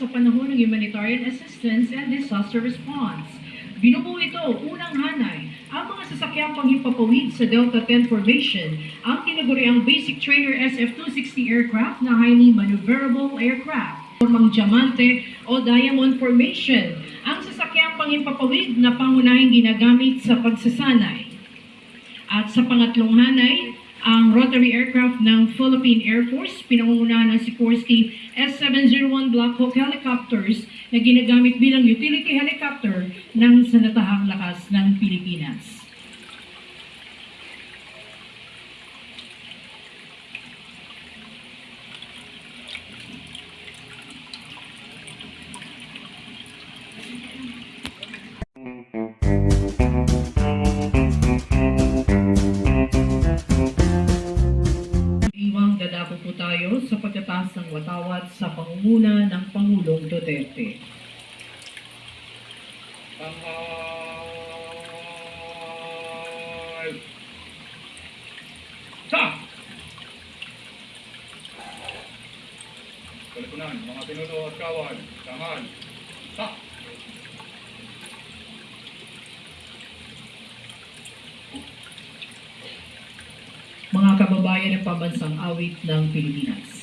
sa panahon ng humanitarian assistance and disaster response. Binubuo ito unang hanay ang mga sasakyang panghimpapawid sa Delta 10 Formation ang tinaguriang Basic Trainer SF-260 aircraft na highly maneuverable aircraft. Formang Diamante o Diamond Formation ang sasakyang panghimpapawid na pangunahing ginagamit sa pagsasanay. At sa pangatlong hanay, ang rotary aircraft ng Philippine Air Force, pinangungunahan ng Sikorsky S-701 Black Hawk helicopters na ginagamit bilang utility helicopter ng sanatahang lakas ng Pilipinas. Watawat sa pangunguna ng Pangulong Duterte. Tanghal! Sa! Kalipunan, mga pinuno at kawan, tanghal! Sa! Mga kababayan ng pambansang awit ng Pilipinas.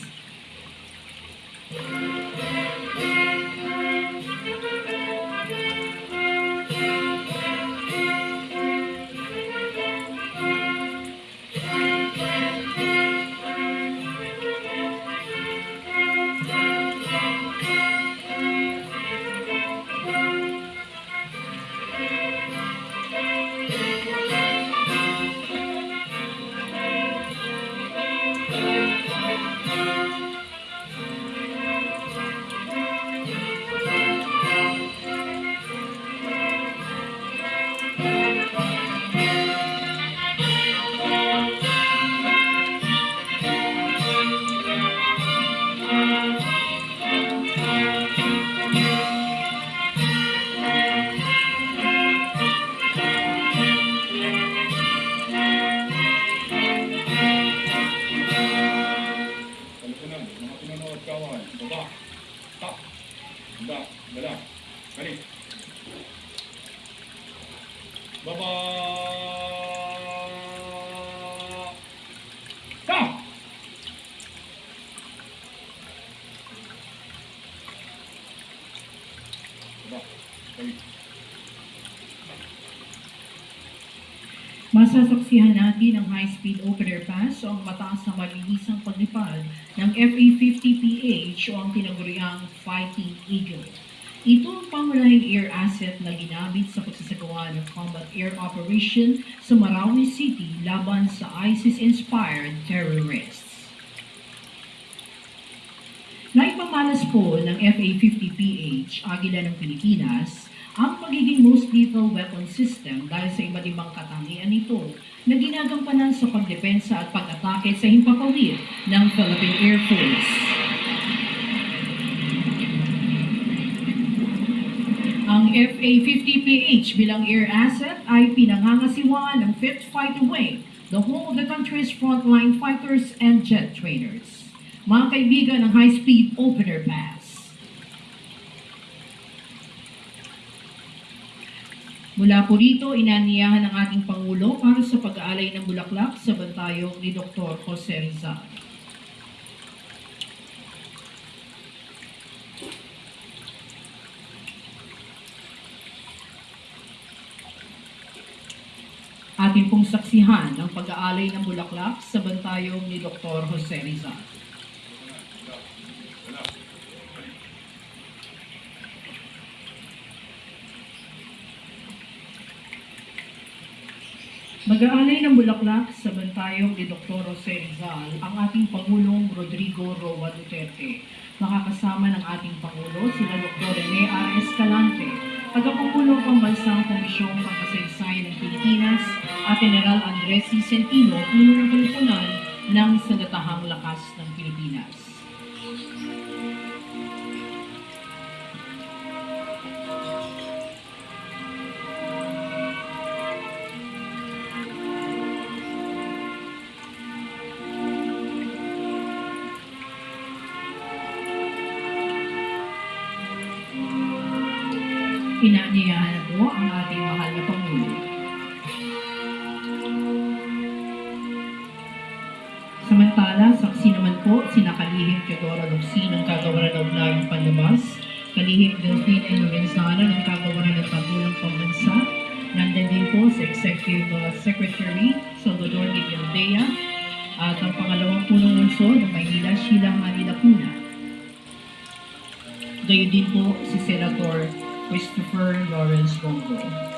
Masasaksihan natin ang high-speed opener pass o ang mataas na malinisang paglipad ng FA-50PH o ang tinaguriang Fighting Eagle. Ito ang pangunahing air asset na ginamit sa pagsasagawa ng combat air operation sa Marawi City laban sa ISIS-inspired terrorists. Naipamalas po ng FA-50PH, Agila ng Pilipinas, ang pagiging most lethal weapon system dahil sa iba't ibang katangian nito na ginagampanan sa pagdepensa at pag-atake sa himpapawid ng Philippine Air Force. Ang FA-50PH bilang air asset ay pinangangasiwaan ng 5th Fighter Wing, the whole of the country's frontline fighters and jet trainers. Mga kaibigan ng high-speed opener pass. Mula po rito, inaniyahan ng ating Pangulo para sa pag-aalay ng bulaklak sa bantayong ni Dr. Jose Rizal. Atin pong saksihan ang pag-aalay ng bulaklak sa bantayong ni Dr. Jose Rizal. Mag-aalay ng bulaklak sa bantayong ni Dr. Jose Rizal ang ating Pangulong Rodrigo Roa Duterte. Makakasama ng ating Pangulo sina Dr. Rene. Escalante, tagapangulo Pambansang Komisyong Pangkasaysayan ng Pilipinas at General Andres C. Centino, puno ng ng Sandatahang Lakas ng Inaanyayahan po ang ating mahal na Pangulo. Samantala, saksi naman po sina Kalihim Teodoro Locsin ng Kagawaran ng Ugnagang Panlabas, Kalihim Delphine N. Lorenzana ng Kagawaran ng Tagulang Pambansa, nandun din po sa Executive uh, Secretary Salvador de Gildea, at ang pangalawang punong lungsod ng Maynila, Sheila Manila Puna. Gayon din po si Senator Christopher Lawrence Bongo.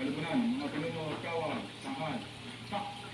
Kalupunan, mga pinuno, kawan, sanghan. Ha!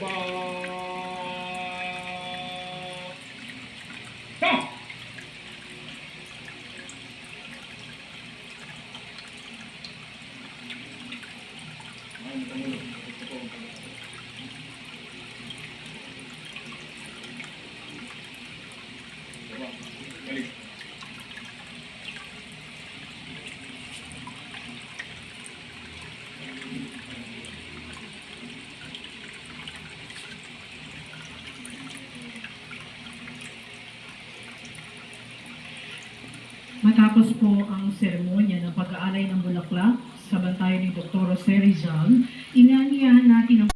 Bye-bye. Matapos po ang seremonya ng pag-aalay ng bulaklak sa bantayan ni Dr. Jose Rizal, inaniyahan natin ang